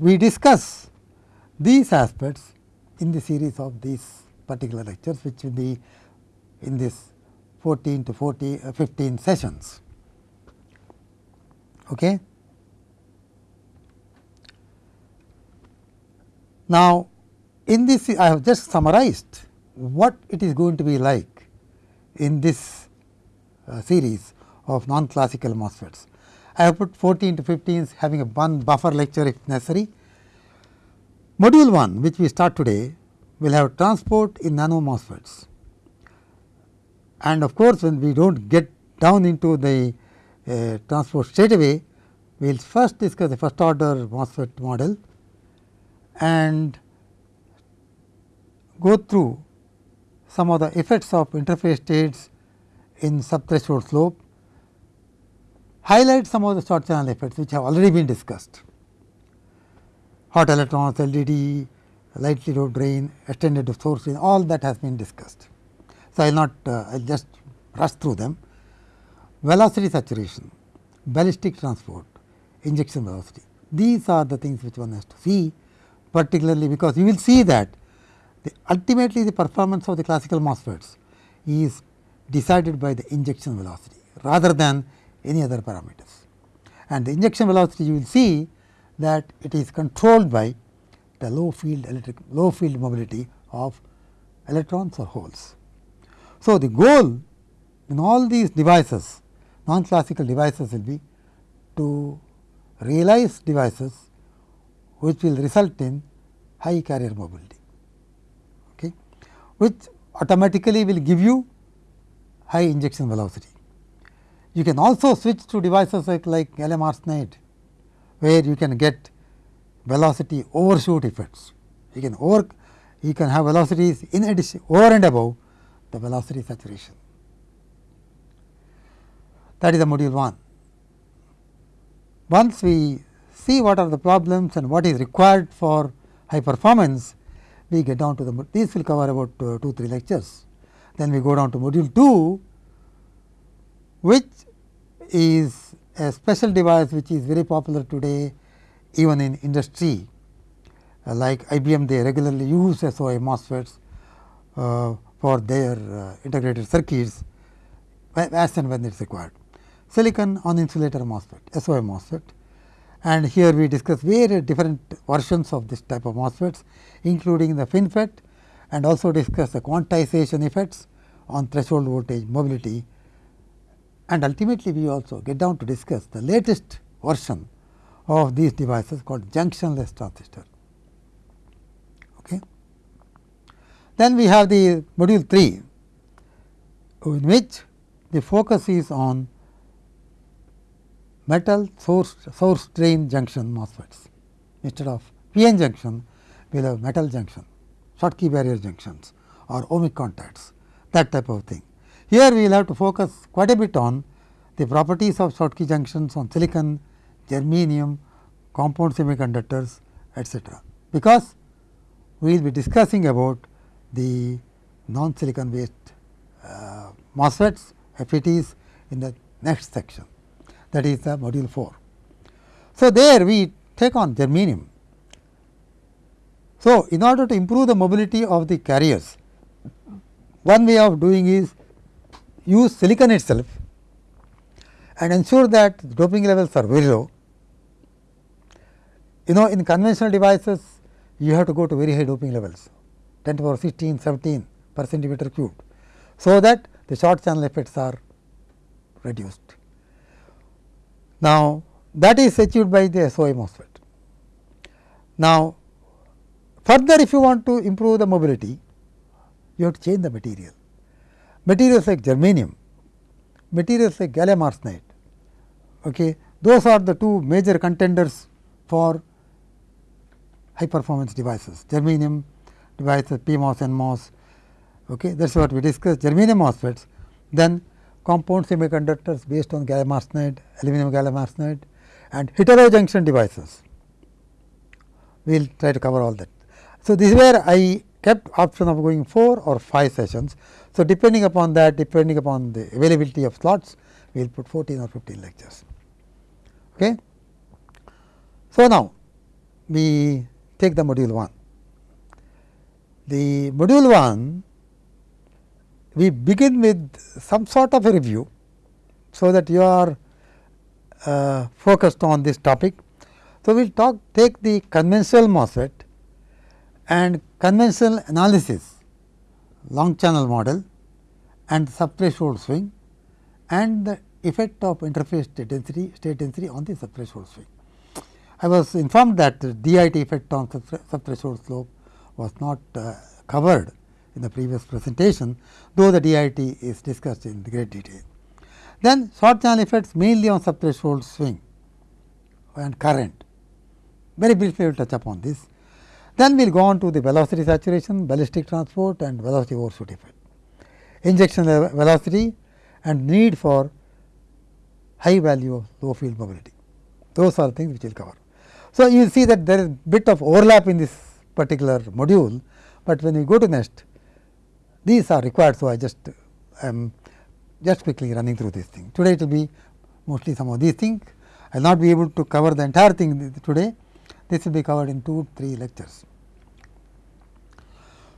We discuss these aspects in the series of these particular lectures which will be in this 14 to 40 uh, 15 sessions. Okay. Now, in this I have just summarized what it is going to be like in this uh, series of non classical MOSFETs. I have put 14 to 15 having a one buffer lecture if necessary. Module 1 which we start today will have transport in nano MOSFETs. And of course, when we do not get down into the uh, transport straight away, we will first discuss the first order MOSFET model and go through some of the effects of interface states in subthreshold slope, highlight some of the short channel effects which have already been discussed. Hot electrons, LDD, lightly doped drain, extended source drain, all that has been discussed. So, I will not uh, I will just rush through them. Velocity saturation, ballistic transport, injection velocity. These are the things which one has to see particularly because you will see that the ultimately the performance of the classical MOSFETs is decided by the injection velocity rather than any other parameters. And the injection velocity you will see that it is controlled by the low field electric low field mobility of electrons or holes. So, the goal in all these devices non classical devices will be to realize devices which will result in high carrier mobility, okay, which automatically will give you high injection velocity. You can also switch to devices like, like gallium where you can get velocity overshoot effects. You can over you can have velocities in addition over and above the velocity saturation. That is the module 1. Once we see what are the problems and what is required for high performance, we get down to the these will cover about uh, 2 3 lectures. Then we go down to module 2, which is a special device which is very popular today even in industry uh, like IBM they regularly use SOI MOSFETs uh, for their uh, integrated circuits as and when it is required. Silicon on insulator MOSFET, SOI MOSFET and here we discuss various different versions of this type of MOSFETs including the FinFET and also discuss the quantization effects on threshold voltage mobility and ultimately we also get down to discuss the latest version of these devices called junctionless transistor. Okay. Then we have the module 3 in which the focus is on metal source source drain junction MOSFETs. Instead of PN junction, we will have metal junction, Schottky barrier junctions or ohmic contacts that type of thing. Here we will have to focus quite a bit on the properties of Schottky junctions on silicon, germanium, compound semiconductors etcetera. Because we will be discussing about the non silicon based uh, MOSFETs, FETs in the next section that is the module 4. So, there we take on germanium. So, in order to improve the mobility of the carriers, one way of doing is use silicon itself and ensure that doping levels are very low. You know in conventional devices you have to go to very high doping levels 10 to the power 16, 17 per centimeter cubed. So, that the short channel effects are reduced. Now, that is achieved by the SOI MOSFET. Now, further if you want to improve the mobility, you have to change the material. Materials like germanium, materials like gallium arsenide, okay, those are the two major contenders for high performance devices, germanium devices, PMOS, NMOS, okay, that is what we discussed, germanium MOSFETs, then compound semiconductors based on gallium arsenide, aluminum gallium arsenide and heterojunction devices. We will try to cover all that. So, this is where I kept option of going 4 or 5 sessions. So, depending upon that, depending upon the availability of slots, we will put 14 or 15 lectures. Okay. So, now we take the module 1. The module 1 we begin with some sort of a review, so that you are uh, focused on this topic. So, we will talk take the conventional MOSFET and conventional analysis long channel model and subthreshold swing and the effect of interface state density state density on the subthreshold swing. I was informed that the DIT effect on subthreshold slope was not uh, covered in the previous presentation, though the DIT is discussed in great detail. Then short channel effects mainly on subthreshold swing and current. Very briefly we will touch upon this. Then we will go on to the velocity saturation, ballistic transport and velocity overshoot effect. Injection velocity and need for high value of low field mobility. Those are things which we will cover. So, you will see that there is bit of overlap in this particular module, but when we go to next these are required. So, I just am just quickly running through this thing. Today it will be mostly some of these things. I will not be able to cover the entire thing today. This will be covered in 2 3 lectures.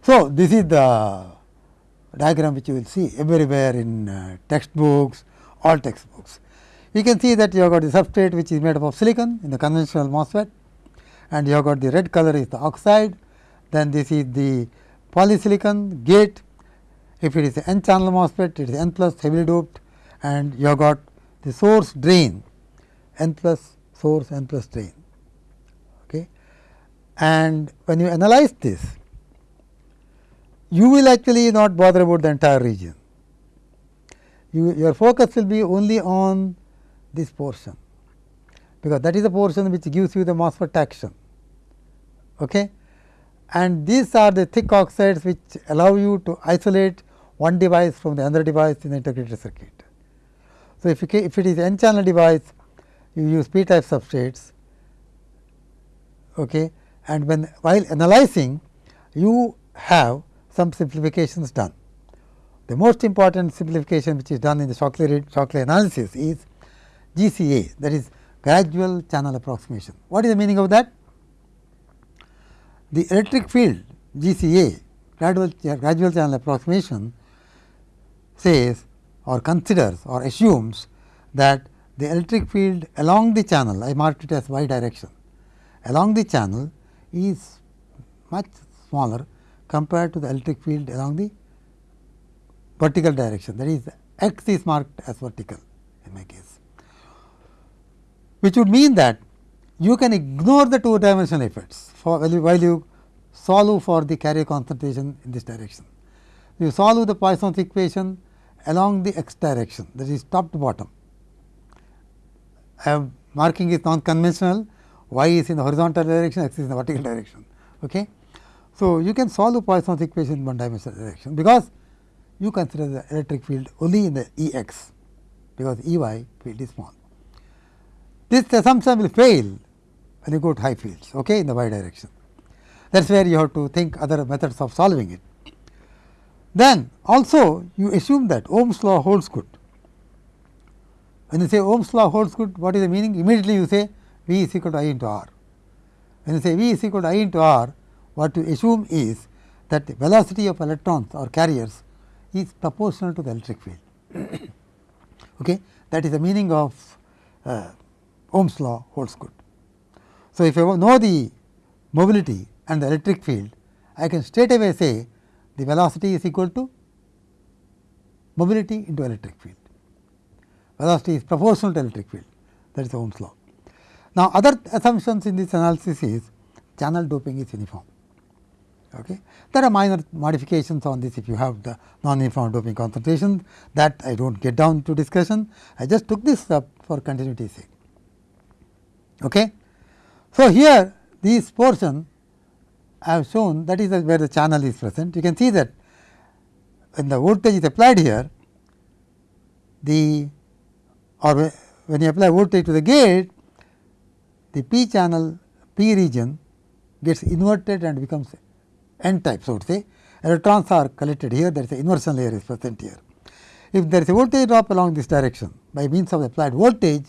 So, this is the diagram which you will see everywhere in uh, textbooks, all textbooks. You can see that you have got the substrate which is made up of silicon in the conventional MOSFET and you have got the red color is the oxide, then this is the polysilicon gate if it is n channel MOSFET, it is n plus heavily doped and you have got the source drain n plus source n plus drain. Okay. And when you analyze this, you will actually not bother about the entire region. You, your focus will be only on this portion, because that is the portion which gives you the MOSFET action. Okay. And these are the thick oxides which allow you to isolate one device from the other device in the integrated circuit. So, if, if it is n channel device you use p type substrates okay, and when while analyzing you have some simplifications done. The most important simplification which is done in the Shockley, Shockley analysis is GCA that is gradual channel approximation. What is the meaning of that? The electric field GCA gradual, gradual channel approximation says or considers or assumes that the electric field along the channel, I marked it as y direction, along the channel is much smaller compared to the electric field along the vertical direction that is x is marked as vertical in my case, which would mean that you can ignore the two dimensional effects for while you solve for the carrier concentration in this direction. You solve the Poisson's equation along the x direction that is top to bottom. I have marking is non conventional y is in the horizontal direction x is in the vertical direction. Okay. So, you can solve the Poisson's equation in one dimensional direction because you consider the electric field only in the E x because E y field is small. This assumption will fail when you go to high fields okay, in the y direction. That is where you have to think other methods of solving it. Then also you assume that Ohm's law holds good. When you say Ohm's law holds good, what is the meaning? Immediately you say V is equal to I into R. When you say V is equal to I into R, what you assume is that the velocity of electrons or carriers is proportional to the electric field. okay? That is the meaning of uh, Ohm's law holds good. So, if I know the mobility and the electric field, I can straight away say the velocity is equal to mobility into electric field. Velocity is proportional to electric field that is Ohm's law. Now, other assumptions in this analysis is channel doping is uniform. Okay. There are minor modifications on this if you have the non-uniform doping concentration that I do not get down to discussion. I just took this up for continuity sake. Okay. So, here this portion I have shown that is where the channel is present. You can see that when the voltage is applied here, the or when you apply voltage to the gate, the p channel p region gets inverted and becomes n type. So, to say electrons are collected here, there is a inversion layer is present here. If there is a voltage drop along this direction by means of applied voltage,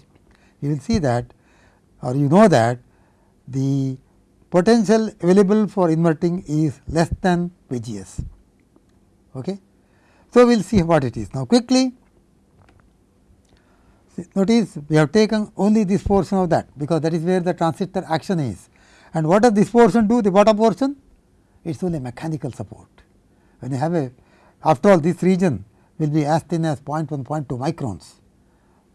you will see that or you know that the potential available for inverting is less than V G S. Okay. So, we will see what it is. Now, quickly notice we have taken only this portion of that, because that is where the transistor action is. And what does this portion do the bottom portion? It is only mechanical support. When you have a after all this region will be as thin as 0.1 0.2 microns,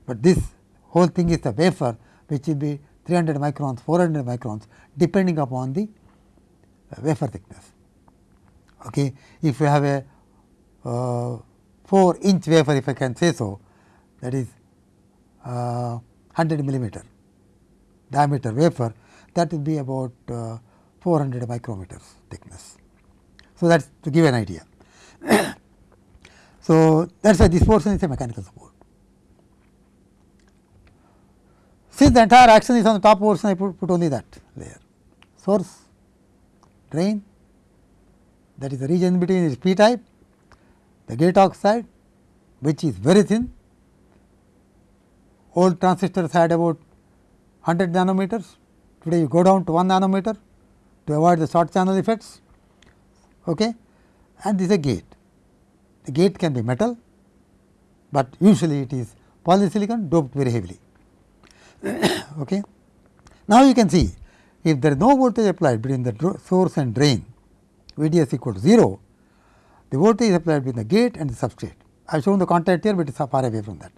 but this whole thing is a wafer which will be 300 microns 400 microns depending upon the wafer thickness. Okay. If you have a uh, 4 inch wafer if I can say so that is uh, 100 millimeter diameter wafer that will be about uh, 400 micrometers thickness. So, that is to give an idea. so, that is why this portion is a mechanical support. Since the entire action is on the top portion I put, put only that layer source drain that is the region between is p type the gate oxide which is very thin old transistors had about 100 nanometers today you go down to 1 nanometer to avoid the short channel effects okay and this is a gate the gate can be metal but usually it is polysilicon doped very heavily okay now you can see if there is no voltage applied between the source and drain VDS equal to 0 the voltage is applied between the gate and the substrate. I have shown the contact here, but it is far away from that.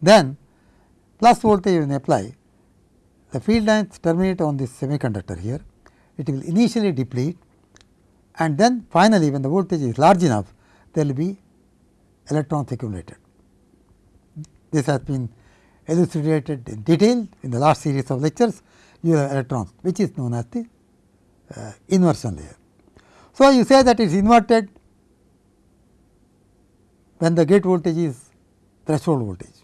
Then plus voltage when apply, the field lines terminate on this semiconductor here, it will initially deplete and then finally, when the voltage is large enough, there will be electrons accumulated. This has been elucidated in detail in the last series of lectures, you have electrons which is known as the uh, inversion layer. So, you say that it is inverted when the gate voltage is threshold voltage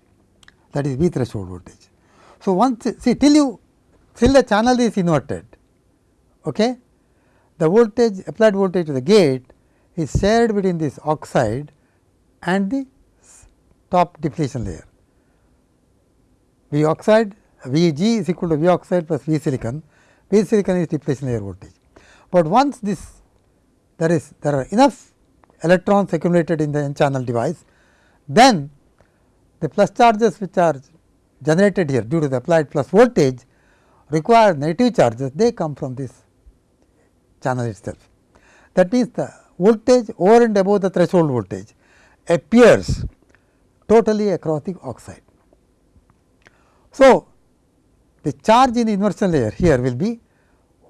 that is V threshold voltage. So, once see till you till the channel is inverted okay, the voltage applied voltage to the gate is shared between this oxide and the top depletion layer. V oxide V g is equal to V oxide plus V silicon, V silicon is depletion layer voltage. But once this there is there are enough electrons accumulated in the n channel device, then the plus charges which are generated here due to the applied plus voltage require negative charges they come from this channel itself. That means, the voltage over and above the threshold voltage appears totally across the oxide. So, the charge in the inversion layer here will be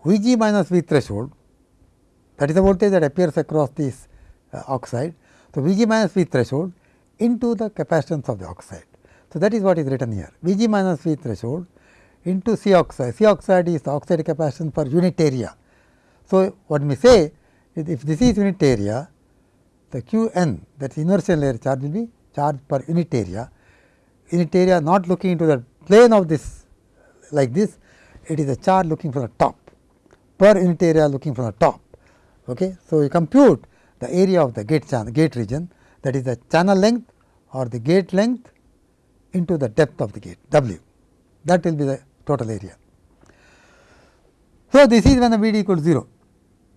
V g minus V threshold that is the voltage that appears across this uh, oxide. So, V g minus V threshold into the capacitance of the oxide. So, that is what is written here V g minus V threshold into C oxide. C oxide is the oxide capacitance per unit area. So, what we say is if this is unit area, the Q n that is inversion layer charge will be charge per unit area. Unit area not looking into the plane of this like this, it is a charge looking from the top per unit area looking from the top. Okay. So, you compute the area of the gate channel gate region that is the channel length or the gate length into the depth of the gate W that will be the total area. So, this is when the V d equal to 0.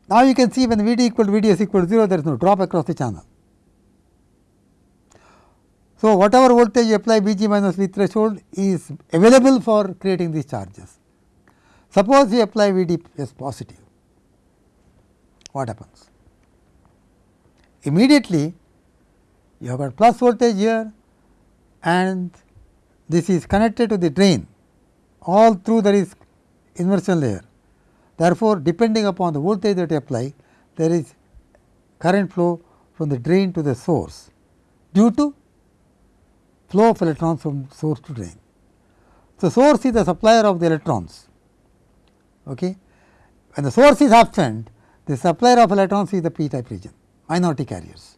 Now, you can see when V d equal to V d s equal to 0 there is no drop across the channel. So, whatever voltage you apply V g minus V threshold is available for creating these charges. Suppose you apply V d as positive, what happens? Immediately you have got plus voltage here and this is connected to the drain all through there is inversion layer. Therefore, depending upon the voltage that you apply there is current flow from the drain to the source due to flow of electrons from source to drain. So, source is the supplier of the electrons. Okay. When the source is absent, the supplier of electrons is the p type region minority carriers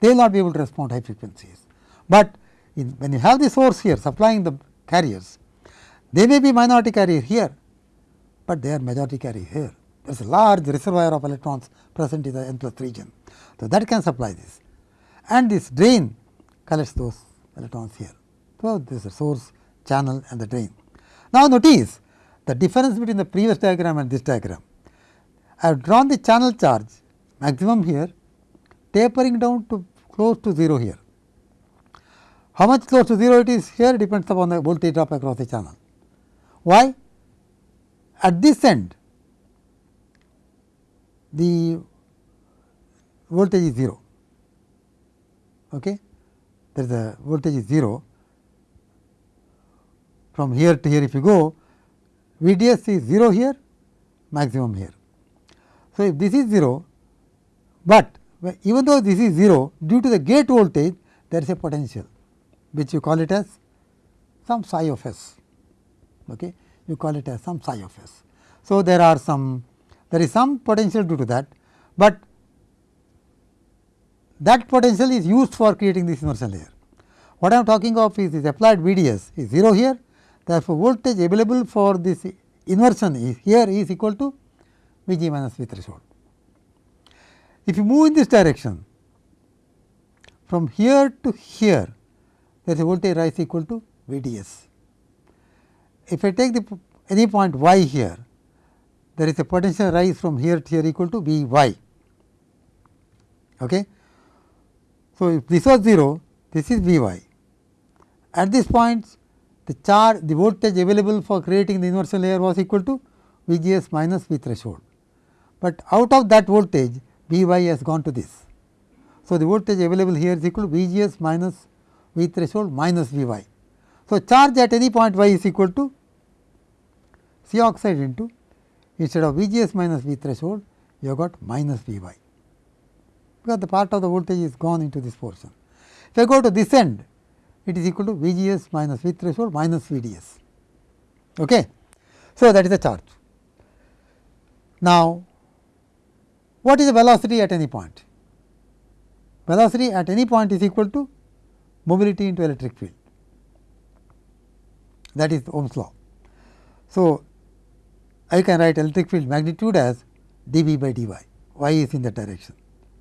they will not be able to respond high frequencies. But in, when you have the source here supplying the carriers, they may be minority carrier here, but they are majority carrier here. There is a large reservoir of electrons present in the n plus region. So, that can supply this and this drain collects those electrons here. So, this is the source channel and the drain. Now, notice the difference between the previous diagram and this diagram. I have drawn the channel charge maximum here tapering down to close to 0 here. How much close to 0 it is here depends upon the voltage drop across the channel. Why? At this end the voltage is 0, okay. there is a voltage is 0. From here to here if you go VDS is 0 here maximum here. So, if this is 0, but even though this is 0 due to the gate voltage there is a potential which you call it as some psi of s. Okay. You call it as some psi of s. So, there are some there is some potential due to that, but that potential is used for creating this inversion layer. What I am talking of is this applied VDS is 0 here, therefore, voltage available for this inversion is here is equal to V g minus V threshold. If you move in this direction from here to here there is a voltage rise equal to V d s. If I take the any point y here there is a potential rise from here to here equal to V y. Okay. So, if this was 0 this is V y. At this point the charge the voltage available for creating the inversion layer was equal to V g s minus V threshold, but out of that voltage V y has gone to this. So, the voltage available here is equal to V g s minus V threshold minus V y. So, charge at any point y is equal to C oxide into instead of V g s minus V threshold you have got minus V y because the part of the voltage is gone into this portion. If I go to this end it is equal to V g s minus V threshold minus V d s. Okay. So, that is the charge. Now, what is the velocity at any point? Velocity at any point is equal to mobility into electric field that is Ohm's law. So, I can write electric field magnitude as dV by dy, y is in that direction.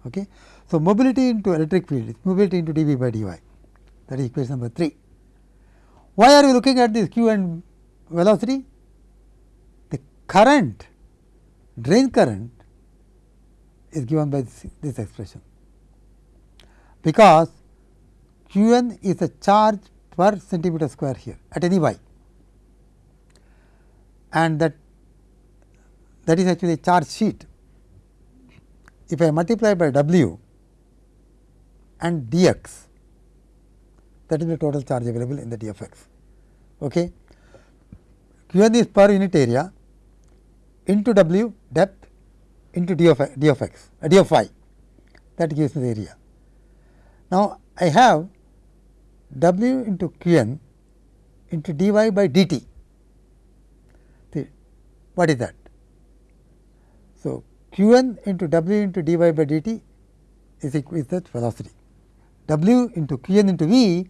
Okay. So, mobility into electric field is mobility into dV by dy that is equation number 3. Why are we looking at this q and velocity? The current drain current is given by this, this expression, because q n is a charge per centimeter square here at any y and that that is actually a charge sheet. If I multiply by W and dx that is the total charge available in the d of x. Okay. Q n is per unit area into W depth into d of, d of x uh, d of y that gives me the area. Now, I have W into Q n into d y by d t. What is that? So, Q n into W into d y by d t is equal is that velocity. W into Q n into V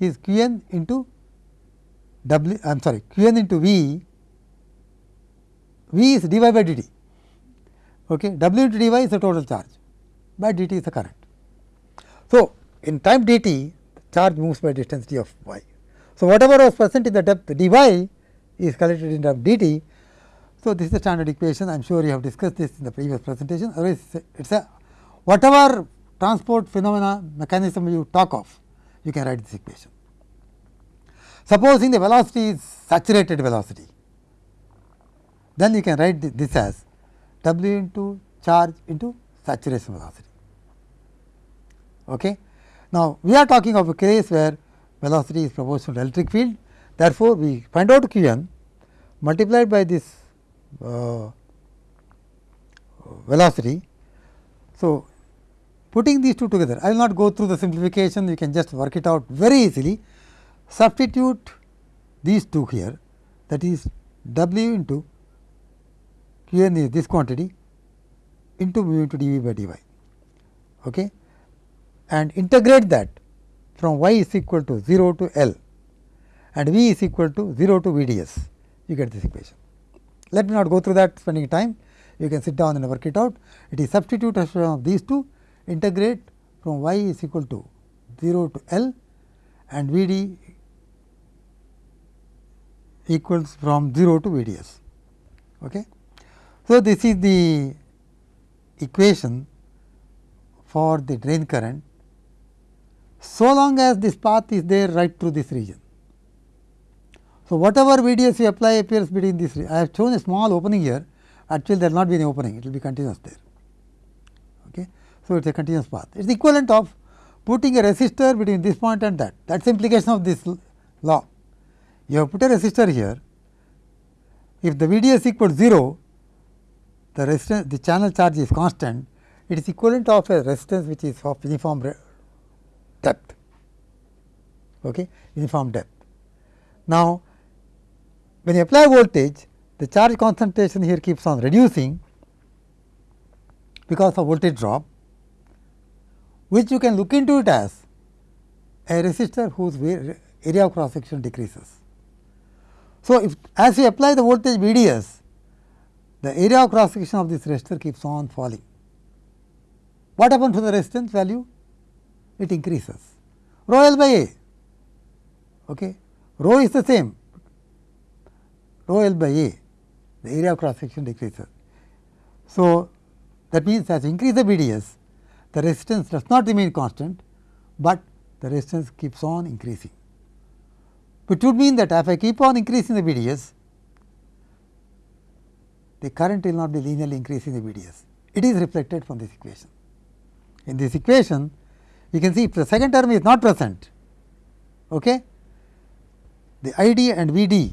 is Q n into W I am sorry Q n into V, V is d y by d t. Okay. W into d y is the total charge by d t is the current. So, in time d t charge moves by distance d of y. So, whatever was present in the depth d y is collected in term d t. So, this is the standard equation I am sure you have discussed this in the previous presentation otherwise it is a whatever transport phenomena mechanism you talk of you can write this equation. Supposing the velocity is saturated velocity then you can write this as w into charge into saturation velocity. Okay. Now, we are talking of a case where velocity is proportional to electric field. Therefore, we find out q n multiplied by this uh, velocity. So, putting these two together, I will not go through the simplification, you can just work it out very easily. Substitute these two here that is W into Q n is this quantity into mu into d v by d y. Okay and integrate that from y is equal to 0 to L and v is equal to 0 to V d s, you get this equation. Let me not go through that spending time, you can sit down and work it out. It is substitution of these two, integrate from y is equal to 0 to L and V d equals from 0 to V d s. Okay. So, this is the equation for the drain current so long as this path is there right through this region. So, whatever VDS you apply appears between this, I have shown a small opening here, actually there will not be any opening, it will be continuous there. Okay. So, it is a continuous path. It is equivalent of putting a resistor between this point and that, that is implication of this law. You have put a resistor here, if the VDS equals 0, the resistance, the channel charge is constant, it is equivalent of a resistance which is of uniform depth, okay, uniform depth. Now, when you apply voltage, the charge concentration here keeps on reducing because of voltage drop, which you can look into it as a resistor whose area of cross section decreases. So, if as we apply the voltage VDS, the area of cross section of this resistor keeps on falling. What happens to the resistance value? It increases rho L by A. Okay. Rho is the same, rho L by A, the area of cross section decreases. So, that means as you increase the VDS, the resistance does not remain constant, but the resistance keeps on increasing. Which would mean that if I keep on increasing the VDS, the current will not be linearly increasing the VDS. It is reflected from this equation. In this equation, you can see if the second term is not present, okay, the ID and VD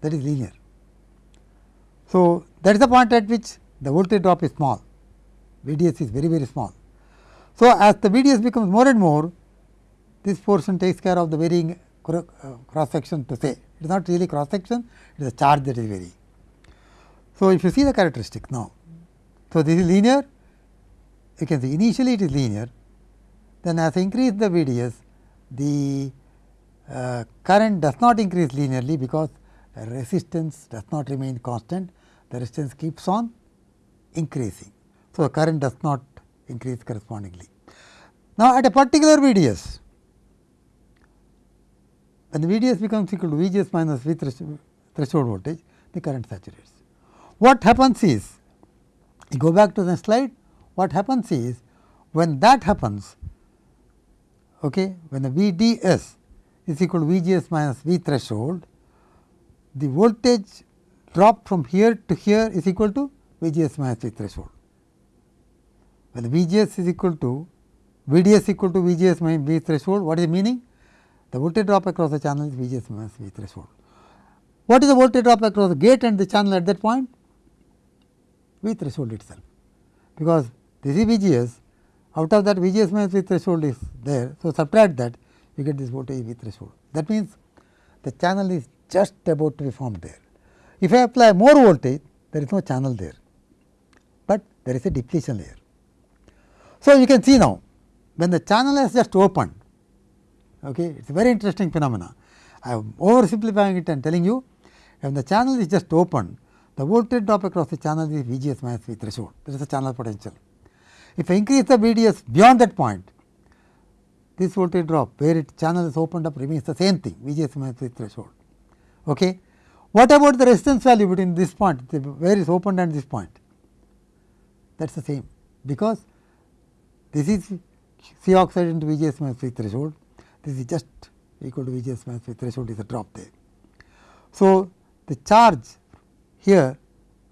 that is linear. So, that is the point at which the voltage drop is small, VDS is very very small. So, as the VDS becomes more and more, this portion takes care of the varying uh, cross section to say. It is not really cross section, it is a charge that is varying. So, if you see the characteristic now, so this is linear, you can see initially it is linear, then as I increase the VDS, the uh, current does not increase linearly because resistance does not remain constant, the resistance keeps on increasing. So, the current does not increase correspondingly. Now, at a particular VDS, when the VDS becomes equal to VGS minus V threshold voltage, the current saturates. What happens is, you go back to the slide, what happens is, when that happens, okay, when the VDS is equal to VGS minus V threshold, the voltage drop from here to here is equal to VGS minus V threshold. When the VGS is equal to VDS equal to VGS minus V threshold, what is the meaning? The voltage drop across the channel is VGS minus V threshold. What is the voltage drop across the gate and the channel at that point? V threshold itself, because this is VGS, out of that VGS minus V threshold is there. So, subtract that you get this voltage V threshold. That means, the channel is just about to be formed there. If I apply more voltage, there is no channel there, but there is a depletion layer. So, you can see now, when the channel has just opened, okay, it is a very interesting phenomena. I am oversimplifying it and telling you, when the channel is just opened, the voltage drop across the channel is VGS minus V threshold, that is the channel potential. If I increase the VDS beyond that point, this voltage drop where it channel is opened up remains the same thing VGS minus threshold. Okay. What about the resistance value between this point where is opened and this point? That is the same because this is C oxide into VGS minus V threshold, this is just equal to VGS minus V threshold is a drop there. So, the charge here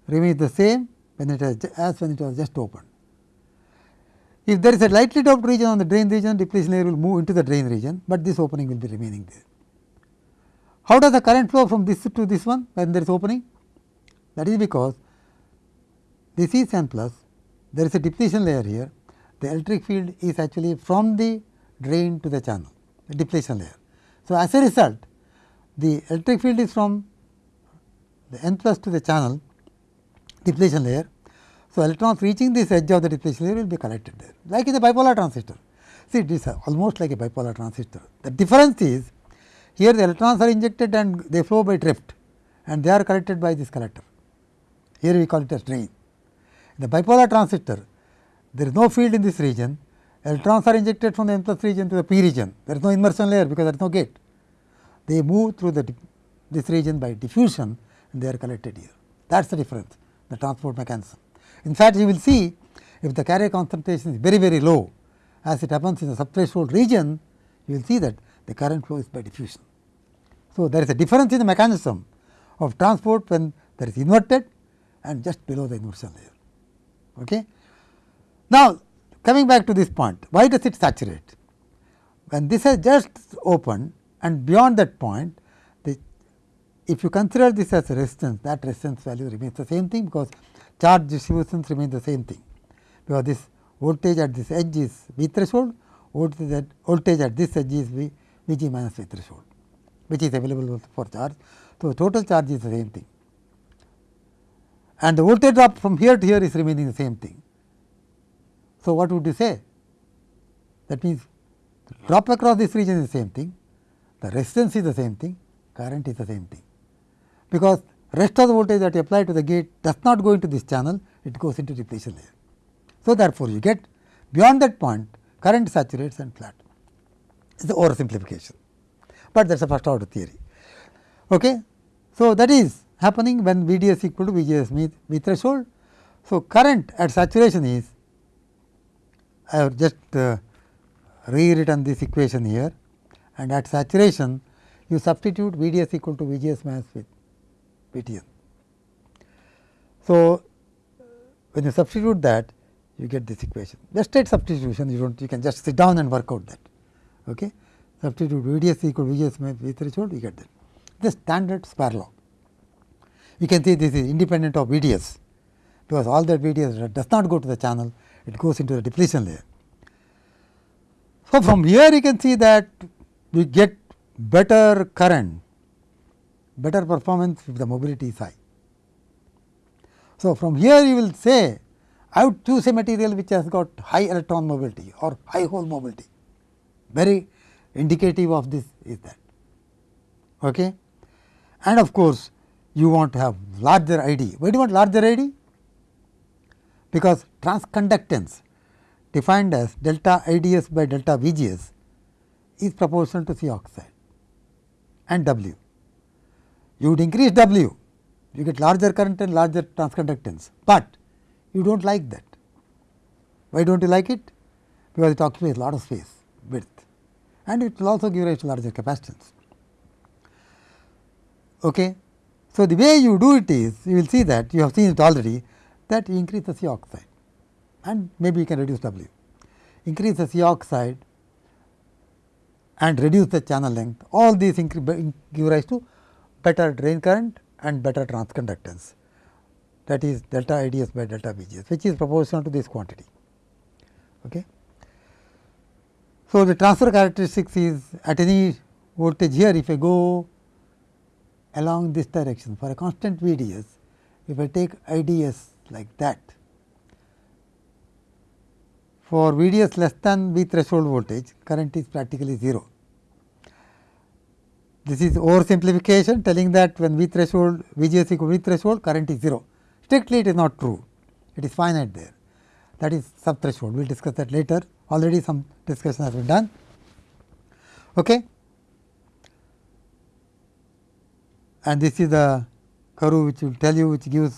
remains the same when it has as when it was just opened. If there is a lightly doped region on the drain region, depletion layer will move into the drain region, but this opening will be remaining there. How does the current flow from this to this one when there is opening? That is because this is n plus, there is a depletion layer here, the electric field is actually from the drain to the channel, the depletion layer. So, as a result, the electric field is from the n plus to the channel depletion layer so, electrons reaching this edge of the depletion layer will be collected there like in the bipolar transistor. See it is almost like a bipolar transistor. The difference is here the electrons are injected and they flow by drift and they are collected by this collector. Here we call it as drain. In the bipolar transistor there is no field in this region electrons are injected from the n plus region to the p region there is no inversion layer because there is no gate. They move through the this region by diffusion and they are collected here that is the difference the transport mechanism. In fact, you will see if the carrier concentration is very very low as it happens in the subthreshold region, you will see that the current flow is by diffusion. So, there is a difference in the mechanism of transport when there is inverted and just below the inversion layer. Okay. Now, coming back to this point, why does it saturate? When this has just opened and beyond that point, the, if you consider this as a resistance, that resistance value remains the same thing because charge distributions remain the same thing, because this voltage at this edge is V threshold, voltage at, voltage at this edge is V, V g minus V threshold, which is available for charge. So, total charge is the same thing and the voltage drop from here to here is remaining the same thing. So, what would you say? That means, drop across this region is the same thing, the resistance is the same thing, current is the same thing, because rest of the voltage that you apply to the gate does not go into this channel, it goes into depletion layer. So, therefore, you get beyond that point current saturates and flat. Is the oversimplification, but that is a first order theory. Okay. So, that is happening when V d s equal to VGS V threshold. So, current at saturation is I have just uh, rewritten this equation here and at saturation you substitute V d s equal to V g s minus V So, when you substitute that you get this equation just straight substitution you do not you can just sit down and work out that. Okay. Substitute V d s equal V g s V threshold you get that the standard square law. You can see this is independent of V d s because all that V d s does not go to the channel it goes into the depletion layer. So, from here you can see that we get better current, better performance if the mobility is high. So, from here you will say I would choose a material which has got high electron mobility or high hole mobility, very indicative of this is that. Okay. And of course, you want to have larger ID. Why do you want larger ID? Because transconductance defined as delta IDS by delta VGS is proportional to C oxide and W. You would increase W, you get larger current and larger transconductance, but you do not like that. Why do not you like it? Because it occupies a lot of space width and it will also give rise to larger capacitance. Okay. So, the way you do it is you will see that you have seen it already that you increase the C oxide and maybe you can reduce W. Increase the C oxide and reduce the channel length all these give rise to better drain current and better transconductance that is delta IDS by delta VGS which is proportional to this quantity. Okay. So, the transfer characteristics is at any voltage here if I go along this direction for a constant VDS, if I take IDS like that, for VDS less than V threshold voltage, current is practically 0. This is oversimplification telling that when V threshold VGS equal V threshold, current is 0. Strictly it is not true, it is finite there. That is sub threshold. We will discuss that later. Already some discussion has been done. Okay. and this is the curve which will tell you which gives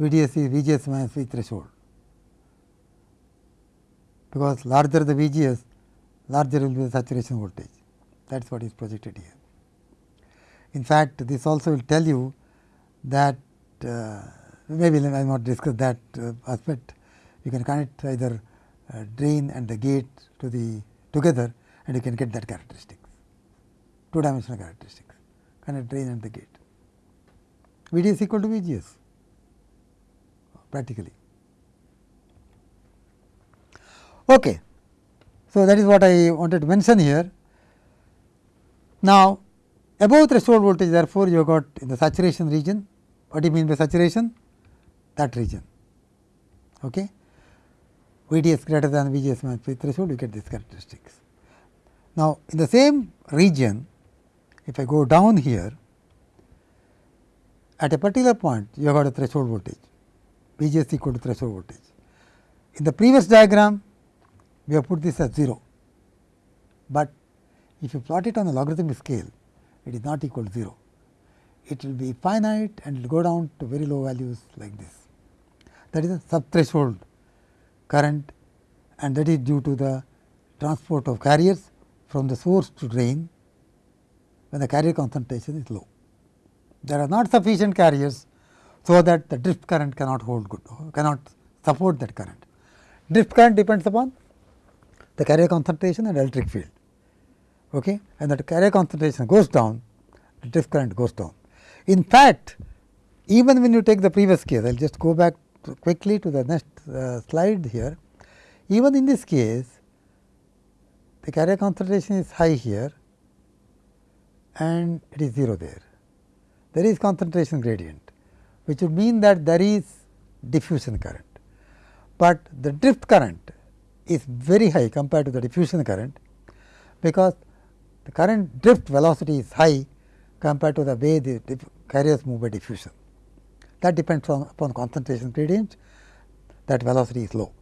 VDS is VGS minus V threshold. Because larger the VGS, larger will be the saturation voltage. That is what is projected here. In fact, this also will tell you that uh, maybe I will not discuss that uh, aspect. You can connect either uh, drain and the gate to the together and you can get that characteristics, two dimensional characteristics a drain and the gate. V d is equal to V g s practically. Okay. So, that is what I wanted to mention here. Now, above threshold voltage therefore, you have got in the saturation region. What do you mean by saturation? That region. Okay. V d s greater than V g s minus threshold, you get these characteristics. Now, in the same region, if I go down here, at a particular point you have got a threshold voltage, V g s equal to threshold voltage. In the previous diagram, we have put this as 0, but if you plot it on a logarithmic scale, it is not equal to 0. It will be finite and will go down to very low values like this. that is a subthreshold current and that is due to the transport of carriers from the source to drain when the carrier concentration is low. There are not sufficient carriers, so that the drift current cannot hold good, cannot support that current. Drift current depends upon the carrier concentration and electric field okay, and that carrier concentration goes down, the drift current goes down. In fact, even when you take the previous case, I will just go back to quickly to the next uh, slide here. Even in this case, the carrier concentration is high here and it is 0 there. There is concentration gradient, which would mean that there is diffusion current, but the drift current is very high compared to the diffusion current, because the current drift velocity is high compared to the way the carriers move by diffusion. That depends on upon concentration gradient that velocity is low.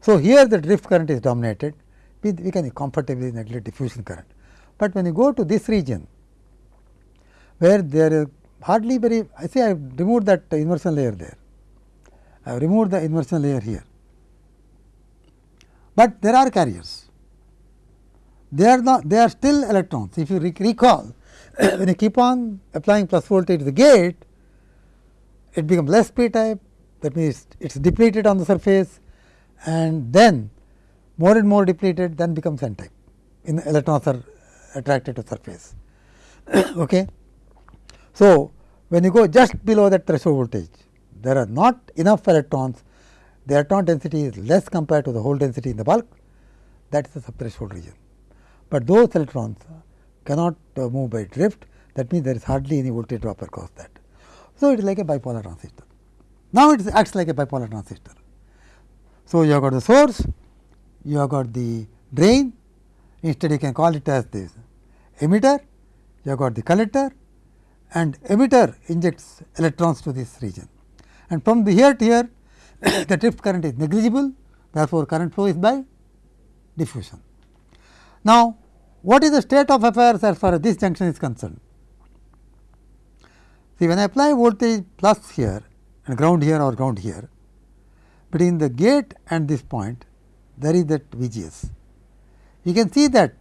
So, here the drift current is dominated we, we can comfortably neglect diffusion current. But when you go to this region where there is hardly very I say I have removed that inversion layer there, I have removed the inversion layer here, but there are carriers they are not they are still electrons. If you recall when you keep on applying plus voltage to the gate, it becomes less p type that means it is depleted on the surface and then more and more depleted then becomes n type in electrons are attracted to surface. okay. So, when you go just below that threshold voltage there are not enough electrons the electron density is less compared to the hole density in the bulk that is the subthreshold region but those electrons cannot uh, move by drift that means there is hardly any voltage drop across that. So, it is like a bipolar transistor. Now, it acts like a bipolar transistor. So, you have got the source, you have got the drain, instead you can call it as this emitter, you have got the collector and emitter injects electrons to this region. And from the here to here the drift current is negligible, therefore, current flow is by diffusion. Now, what is the state of affairs as far as this junction is concerned? See, when I apply voltage plus here and ground here or ground here, between the gate and this point, there is that VGS. You can see that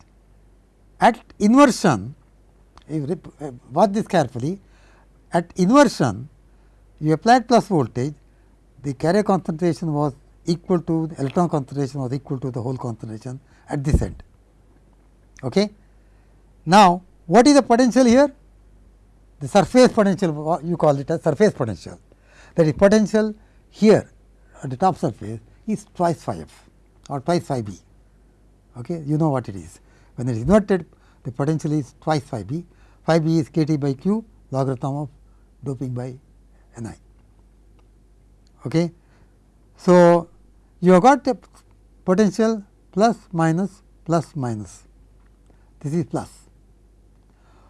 at inversion, if uh, watch this carefully, at inversion, you applied plus voltage, the carrier concentration was equal to the electron concentration was equal to the hole concentration at this end. Okay. Now, what is the potential here? The surface potential you call it as surface potential that is potential here at the top surface is twice phi f or twice phi b. Okay. You know what it is. When it is inverted the potential is twice phi b, phi b is k t by q logarithm of doping by n i. Okay. So, you have got a potential plus minus plus minus this is plus.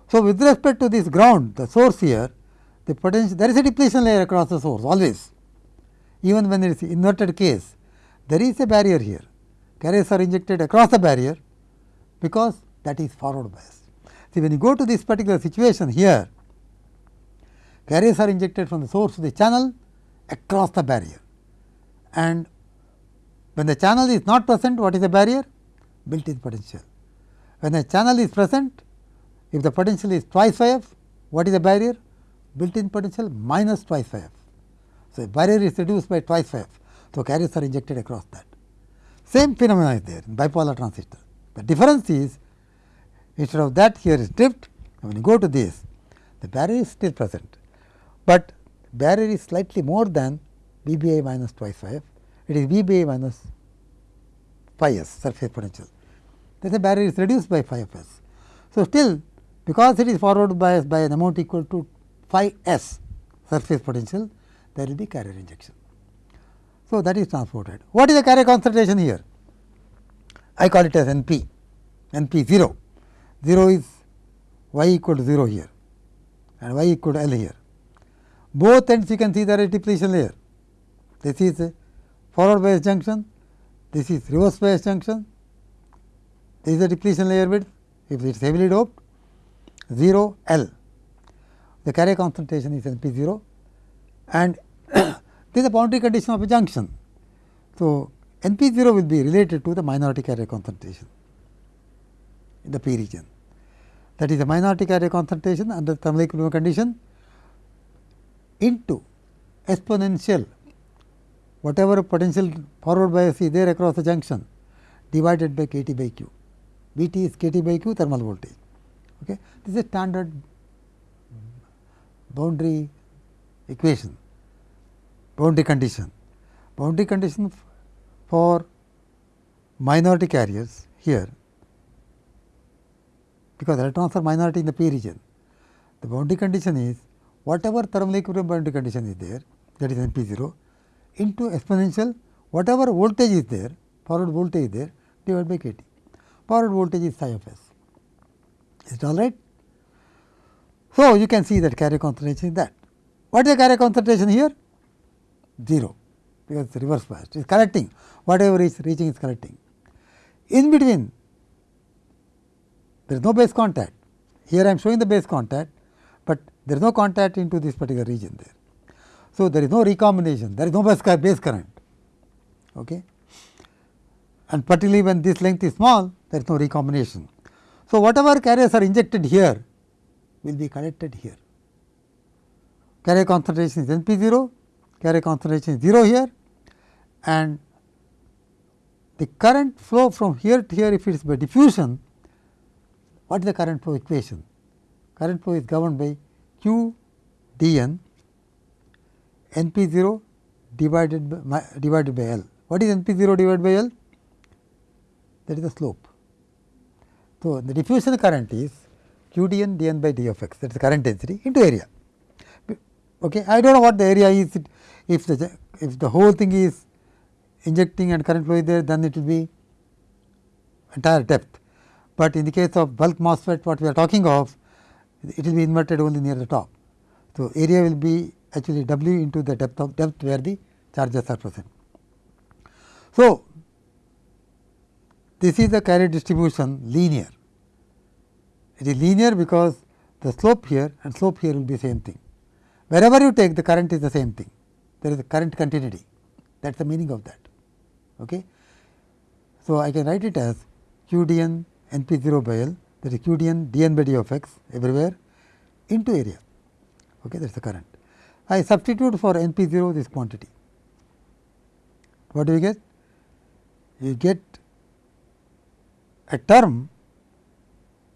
So, with respect to this ground the source here the potential there is a depletion layer across the source always. Even when it is inverted case there is a barrier here. Carriers are injected across the barrier because that is forward bias. See when you go to this particular situation here carriers are injected from the source to the channel across the barrier. And when the channel is not present what is the barrier? Built in potential when a channel is present, if the potential is twice phi f, what is the barrier? Built in potential minus twice phi f. So, barrier is reduced by twice phi f. So, carriers are injected across that. Same phenomena is there in bipolar transistor. The difference is instead of that here is drift, when you go to this, the barrier is still present, but barrier is slightly more than B B i minus twice phi f, it is B B i minus phi s surface potential then the barrier is reduced by phi. So, still because it is forward biased by an amount equal to phi s surface potential, there will be carrier injection. So, that is transported. What is the carrier concentration here? I call it as N p, N p 0. 0 is y equal to 0 here and y equal to L here. Both ends you can see there is depletion layer. This is forward bias junction, this is reverse bias junction, is the depletion layer width if it is heavily doped 0 L the carrier concentration is NP 0 and this is a boundary condition of a junction. So, N p 0 will be related to the minority carrier concentration in the p region. That is the minority carrier concentration under the thermal equilibrium condition into exponential whatever potential forward bias is there across the junction divided by k t by q. V t is k t by q thermal voltage. Okay. This is a standard boundary equation, boundary condition. Boundary condition for minority carriers here because electrons are minority in the p region. The boundary condition is whatever thermal equilibrium boundary condition is there that is N p 0 into exponential whatever voltage is there forward voltage is there divided by k t. Forward voltage is psi of s. Is it all right? So, you can see that carrier concentration is that. What is the carrier concentration here? 0 because it is reverse biased. It is collecting whatever is reaching is collecting. In between there is no base contact. Here I am showing the base contact, but there is no contact into this particular region there. So, there is no recombination, there is no base, base current. Okay. And particularly when this length is small, there is no recombination. So, whatever carriers are injected here will be collected here. Carrier concentration is N p 0, carrier concentration is 0 here and the current flow from here to here if it is by diffusion, what is the current flow equation? Current flow is governed by q d n n p 0 divided by, divided by L. What is n p 0 divided by L? That is the slope. So, the diffusion current is q d n d n by d of x that is current density into area. Okay. I do not know what the area is if the if the whole thing is injecting and current flow is there then it will be entire depth, but in the case of bulk MOSFET what we are talking of it will be inverted only near the top. So, area will be actually W into the depth of depth where the charges are present. So, this is the carrier distribution linear. It is linear because the slope here and slope here will be same thing. Wherever you take the current is the same thing, there is a current continuity that is the meaning of that. Okay. So, I can write it as q d n n p 0 by L that is q d n d n by d of x everywhere into area okay, that is the current. I substitute for n p 0 this quantity. What do you get? You get a term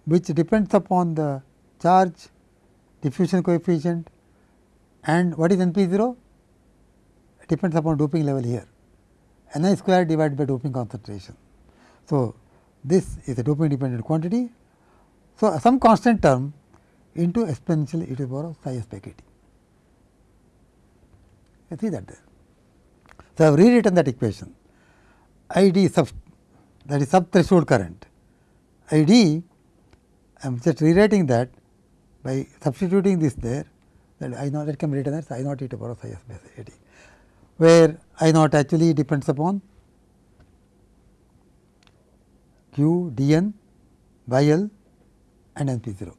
which depends upon the charge diffusion coefficient and what is n p 0? It depends upon doping level here n i square divided by doping concentration. So, this is a doping dependent quantity. So, some constant term into exponential e to the power of psi s by k t. You see that there. So, I have rewritten that equation I d sub that is sub threshold current I d I am just rewriting that by substituting this there that I naught that can be written as I naught e to the power of psi s a t, where I naught actually depends upon q d n by L and n p 0.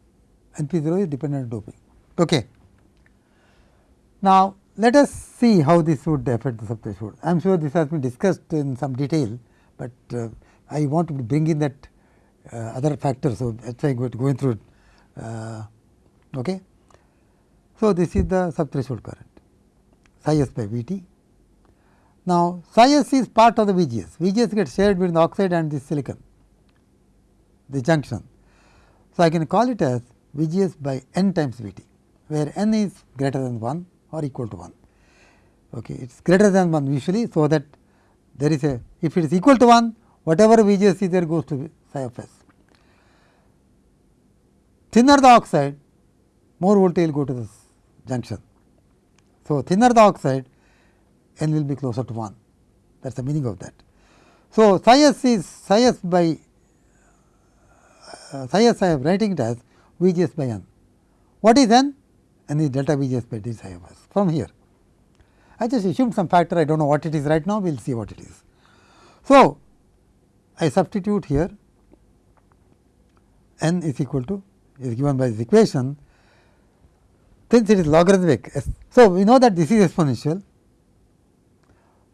n p 0 is dependent on doping. Okay. Now, let us see how this would affect the subthreshold. I am sure this has been discussed in some detail, but uh, I want to bring in that uh, other factor. So, that is why I am going through it. Uh, okay. So, this is the subthreshold current psi s by V t. Now, psi s is part of the V G S. V G S gets shared between the oxide and the silicon, the junction. So, I can call it as V G S by n times V t, where n is greater than 1 or equal to 1. Okay. It is greater than 1 usually. So, that there is a if it is equal to 1 whatever VGS is there goes to psi of s. Thinner the oxide more voltage will go to this junction. So, thinner the oxide n will be closer to 1 that is the meaning of that. So, psi s is psi s by uh, psi s I am writing it as VGS by n. What is n? n is delta VGS by d psi of s from here. I just assumed some factor I do not know what it is right now we will see what it is. So, I substitute here n is equal to is given by this equation since it is logarithmic. So, we know that this is exponential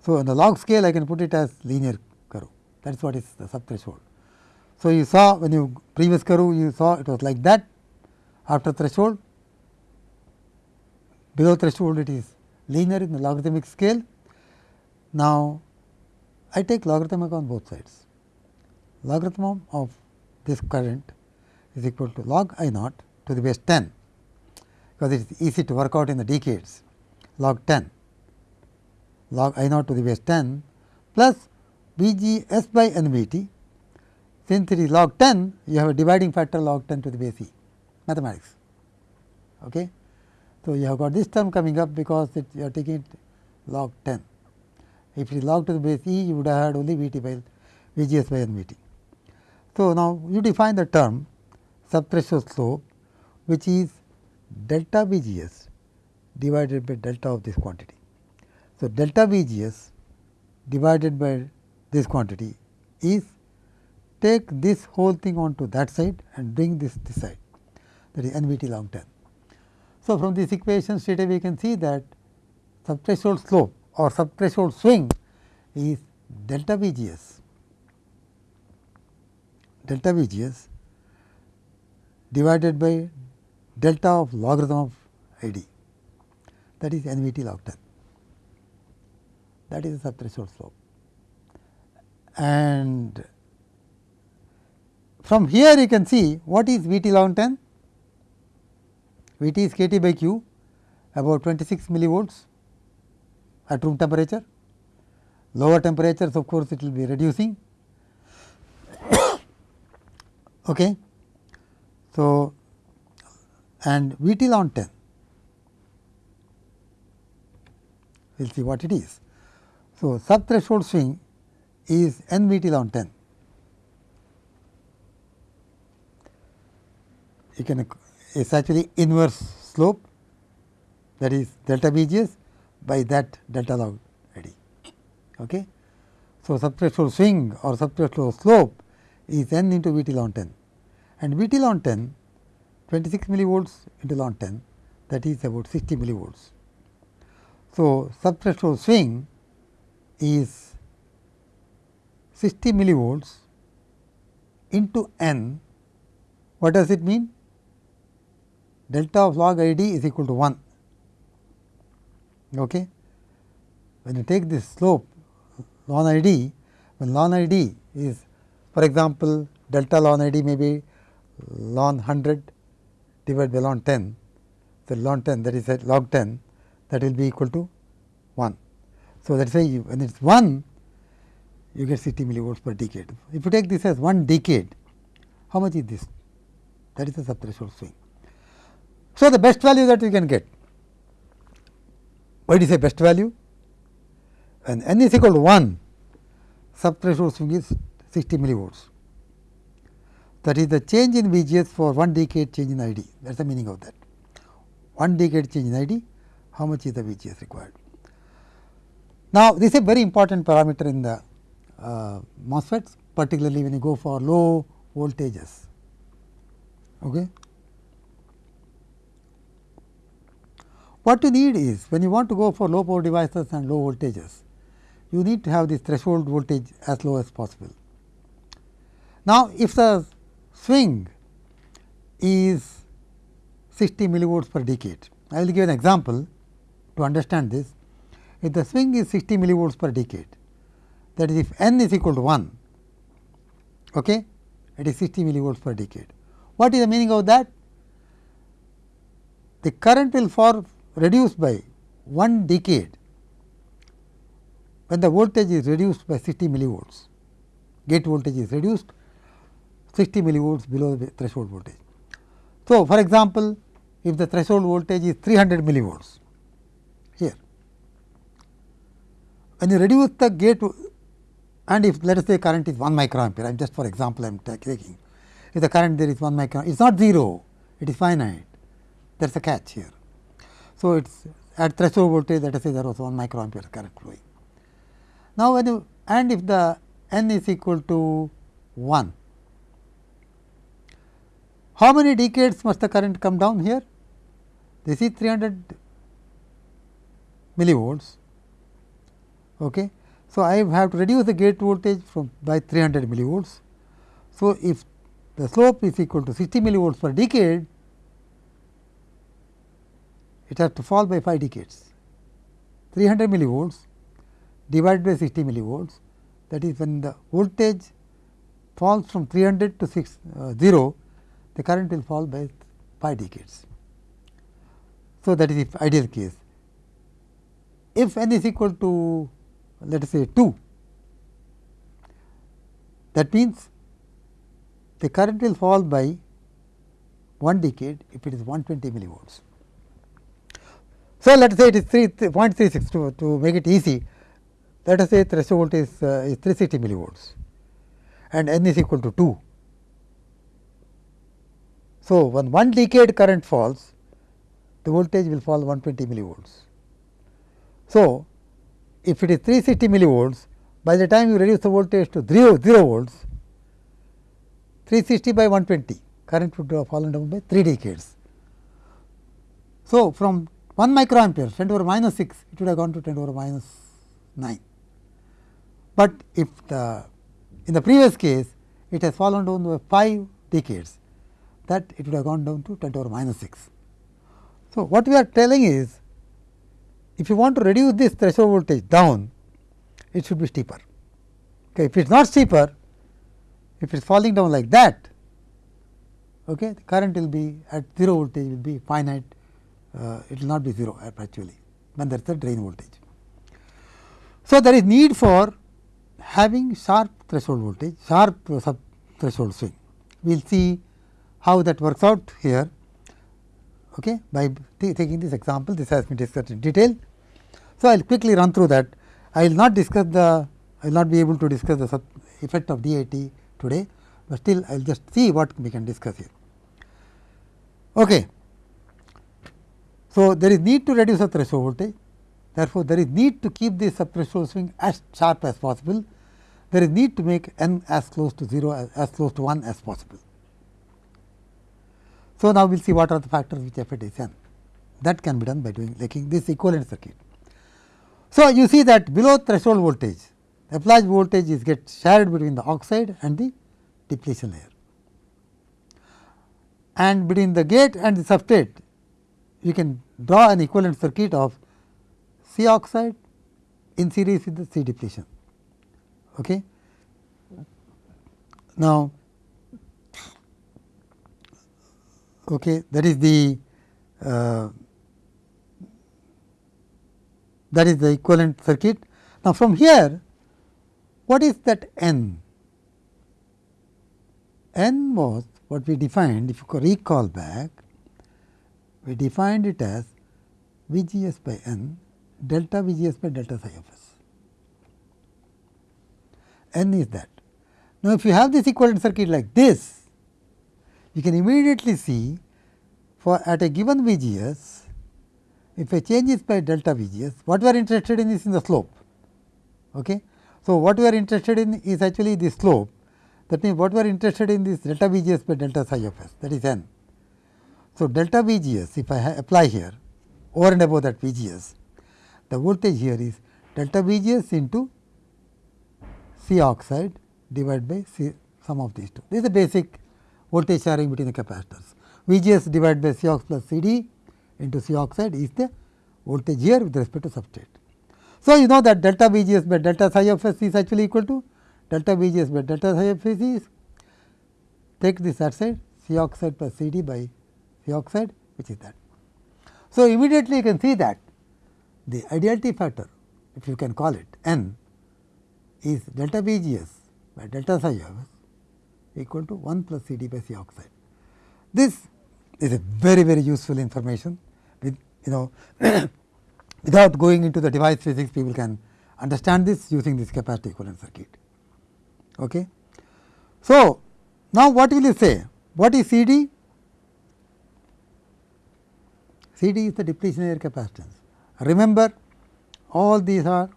So, on the log scale I can put it as linear curve that is what is the sub threshold. So, you saw when you previous curve you saw it was like that after threshold below threshold it is linear in the logarithmic scale. Now, I take logarithmic on both sides logarithm of this current is equal to log I naught to the base 10 because it is easy to work out in the decades log 10 log I naught to the base 10 plus V g s by n v t since it is log 10 you have a dividing factor log 10 to the base e mathematics. Okay. So, you have got this term coming up because it, you are taking it log 10. If it is log to the base e you would have had only v t by v g s by n v t. So, now you define the term subthreshold slope which is delta V g s divided by delta of this quantity. So, delta V g s divided by this quantity is take this whole thing onto that side and bring this this side that is n v t long term. So, from this equation straight away we can see that subthreshold slope or subthreshold swing is delta V g s delta V g s divided by delta of logarithm of I d that is n v t log 10 that is the subthreshold slope. And from here you can see what is V t log 10 V t is k t by q about 26 millivolts at room temperature. Lower temperatures of course, it will be reducing Okay. So, and V t log 10 we will see what it is. So, sub threshold swing is n V t log 10. You can it is actually inverse slope that is delta V g s by that delta log d. Okay. So, sub threshold swing or sub threshold slope is n into V t log 10 and V t log 10 26 millivolts into log 10 that is about 60 millivolts. So, subthreshold swing is 60 millivolts into n. What does it mean? Delta of log I d is equal to 1. Okay. When you take this slope log I d, when log I d is for example, delta log I d may be ln 100 divided by ln 10. So, ln 10 that is log 10 that will be equal to 1. So, that is why when it is 1 you get 60 millivolts per decade. If you take this as 1 decade, how much is this? That is the subthreshold swing. So, the best value that you can get. Why do you say best value? When n is equal to 1, subthreshold swing is 60 millivolts that is the change in VGS for one decade change in ID that is the meaning of that. One decade change in ID how much is the VGS required. Now, this is a very important parameter in the uh, MOSFETs particularly when you go for low voltages. Okay. What you need is when you want to go for low power devices and low voltages, you need to have this threshold voltage as low as possible. Now, if the swing is 60 millivolts per decade. I will give an example to understand this. If the swing is 60 millivolts per decade, that is if n is equal to 1, okay, it is 60 millivolts per decade. What is the meaning of that? The current will for reduce by 1 decade when the voltage is reduced by 60 millivolts, gate voltage is reduced 60 millivolts below the threshold voltage. So, for example, if the threshold voltage is 300 millivolts here, when you reduce the gate and if let us say current is 1 microampere, I am just for example I am taking, if the current there is 1 microampere, it is not 0, it is finite, there is a catch here. So, it is at threshold voltage let us say there was 1 microampere current flowing. Now, when you and if the n is equal to 1, how many decades must the current come down here? This is 300 millivolts. Okay. So, I have to reduce the gate voltage from by 300 millivolts. So, if the slope is equal to 60 millivolts per decade, it has to fall by 5 decades. 300 millivolts divided by 60 millivolts that is when the voltage falls from 300 to 6 uh, 0 the current will fall by 5 decades. So, that is the ideal case. If n is equal to let us say 2 that means the current will fall by 1 decade if it is 120 millivolts. So, let us say it is 3 0.36 to, to make it easy let us say threshold is, uh, is 360 millivolts and n is equal to 2. So, when 1 decade current falls the voltage will fall 120 millivolts. So, if it is 360 millivolts by the time you reduce the voltage to 0, 0 volts 360 by 120 current would have fallen down by 3 decades. So, from 1 microampere 10 to the power minus 6 it would have gone to 10 to the power minus 9. But if the in the previous case it has fallen down by 5 decades that it would have gone down to 10 to power minus 6. So, what we are telling is if you want to reduce this threshold voltage down it should be steeper. Okay. If it is not steeper if it is falling down like that okay, the current will be at 0 voltage will be finite uh, it will not be 0 actually when there is a drain voltage. So, there is need for having sharp threshold voltage, sharp sub threshold swing. We will see how that works out here okay, by taking this example. This has been discussed in detail. So, I will quickly run through that. I will not discuss the, I will not be able to discuss the effect of DIT today, but still I will just see what we can discuss here. Okay. So, there is need to reduce the threshold voltage, therefore, there is need to keep the sub threshold swing as sharp as possible, there is need to make n as close to 0 as, as close to 1 as possible. So, now we will see what are the factors which affect this n that can be done by doing making this equivalent circuit. So, you see that below threshold voltage applied voltage is get shared between the oxide and the depletion layer and between the gate and the substrate you can draw an equivalent circuit of C oxide in series with the C depletion. Okay. Now, okay, that is the uh, that is the equivalent circuit. Now, from here what is that n? n was what we defined if you recall back we defined it as V g s by n delta V g s by delta psi of s. n is that. Now, if you have this equivalent circuit like this, you can immediately see for at a given V g s, if a change is by delta V g s, what we are interested in is in the slope. Okay. So, what we are interested in is actually the slope that means, what we are interested in is delta V g s by delta psi of s that is n. So, delta V g s if I apply here over and above that V g s, the voltage here is delta V g s into C oxide divided by C sum of these two. This is the basic voltage sharing between the capacitors. V g s divided by C ox plus C d into C oxide is the voltage here with respect to substrate. So, you know that delta V g s by delta psi of s is actually equal to delta V g s by delta psi of s is take this side C oxide plus C d by C oxide which is that. So, immediately you can see that the ideality factor if you can call it n is delta V g s by delta psi of s equal to 1 plus C d by C oxide. This is a very very useful information with you know without going into the device physics people can understand this using this capacitor equivalent circuit. Okay. So, now what will you say? What is C d? C d is the depletion layer capacitance. Remember all these are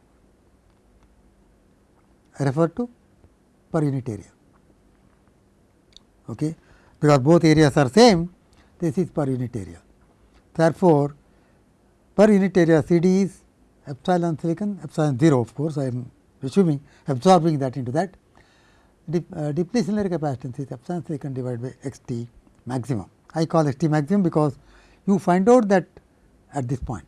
referred to per unit area, okay. because both areas are same this is per unit area. Therefore, per unit area C d is epsilon silicon epsilon 0 of course, I am assuming absorbing that into that. Dep uh, depletion layer capacitance is epsilon silicon divided by x t maximum. I call x t maximum because you find out that at this point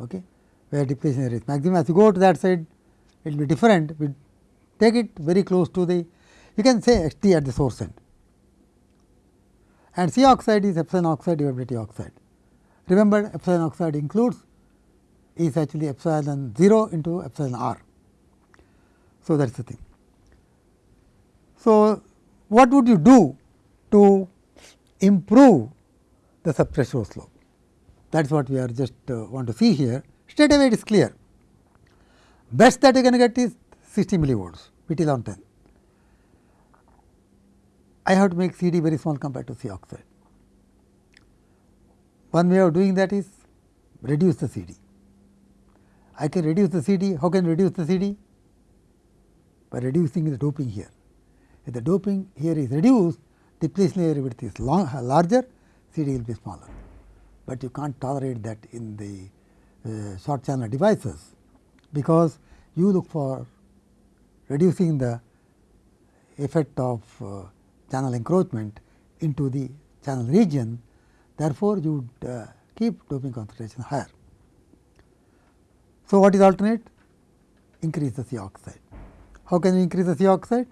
okay, where depletion layer is maximum. As you go to that side, it will be different. We take it very close to the, you can say x t at the source end and C oxide is epsilon oxide divided by T oxide. Remember epsilon oxide includes is actually epsilon 0 into epsilon r. So, that is the thing. So, what would you do to improve the subthreshold slope? That is what we are just uh, want to see here. Straight away it is clear. Best that you can get is 60 millivolts, PT 1110. I have to make C d very small compared to C oxide. One way of doing that is reduce the C d. I can reduce the C d. How can I reduce the C d? By reducing the doping here. If the doping here is reduced, depletion layer width is long, larger, C d will be smaller. But you can't tolerate that in the uh, short channel devices, because you look for reducing the effect of uh, channel encroachment into the channel region. Therefore, you would uh, keep doping concentration higher. So, what is alternate? Increase the C oxide. How can you increase the C oxide?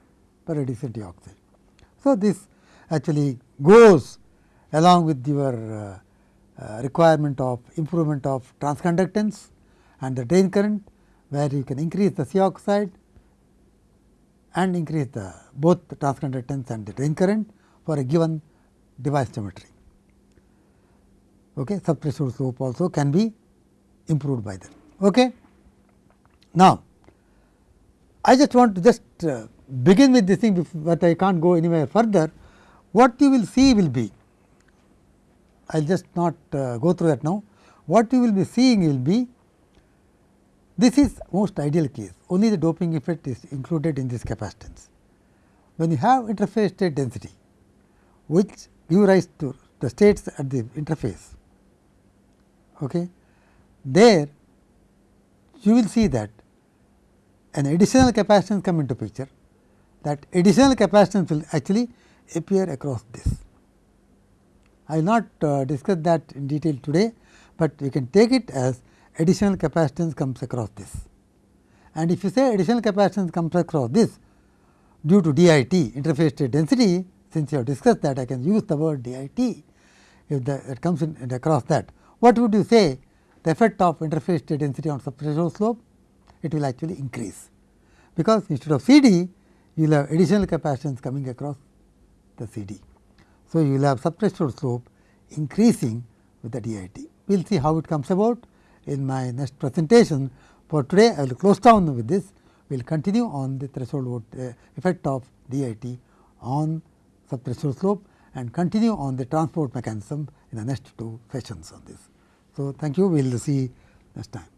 By reducing T oxide. So, this actually goes along with your uh, uh, requirement of improvement of transconductance and the drain current, where you can increase the C oxide and increase the both the transconductance and the drain current for a given device geometry. Okay. Subthreshold slope also can be improved by that. Okay. Now, I just want to just uh, begin with this thing, but I can't go anywhere further. What you will see will be, I will just not uh, go through that now. What you will be seeing will be this is most ideal case, only the doping effect is included in this capacitance. When you have interface state density, which give rise to the states at the interface, okay, there you will see that an additional capacitance come into picture, that additional capacitance will actually appear across this. I will not uh, discuss that in detail today, but we can take it as additional capacitance comes across this. And if you say additional capacitance comes across this due to DIT interface state density, since you have discussed that I can use the word DIT if the, it comes in across that. What would you say the effect of interface state density on subthreshold slope? It will actually increase, because instead of C d you will have additional capacitance coming across the C d. So, you will have subthreshold slope increasing with the DIT. We will see how it comes about in my next presentation. For today, I will close down with this. We will continue on the threshold uh, effect of DIT on subthreshold slope and continue on the transport mechanism in the next two sessions on this. So, thank you. We will see next time.